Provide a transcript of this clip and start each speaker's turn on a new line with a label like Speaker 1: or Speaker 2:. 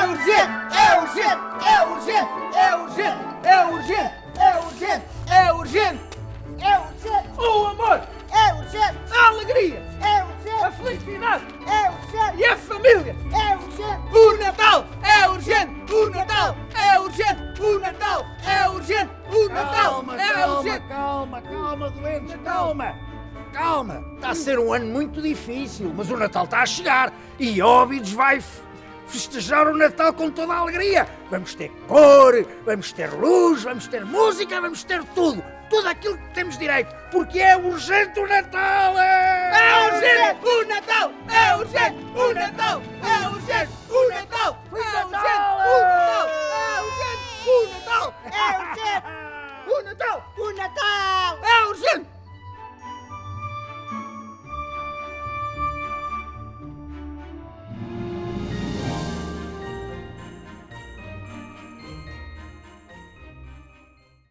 Speaker 1: é urgente, é urgente, é urgente, é urgente, é urgente, é urgente, é urgente,
Speaker 2: é urgente.
Speaker 1: O amor
Speaker 2: é urgente.
Speaker 1: A alegria
Speaker 2: é urgente. A
Speaker 1: felicidade
Speaker 2: é urgente. E
Speaker 1: a família
Speaker 2: é urgente.
Speaker 1: O Natal é urgente. O Natal é urgente. O Natal é urgente. O Natal é urgente.
Speaker 3: Calma, calma, calma, doentes, calma calma, está a ser um ano muito difícil, mas o Natal está a chegar e Óbidos vai festejar o Natal com toda a alegria. Vamos ter cor, vamos ter luz, vamos ter música, vamos ter tudo. Tudo aquilo que temos direito, porque é urgente o Natal! É, é
Speaker 1: urgente o Natal! É urgente o Natal! É urgente o Natal! É urgente o é! Natal! É urgente o Natal!
Speaker 2: É urgente o Natal!
Speaker 1: O Natal!
Speaker 2: O Natal!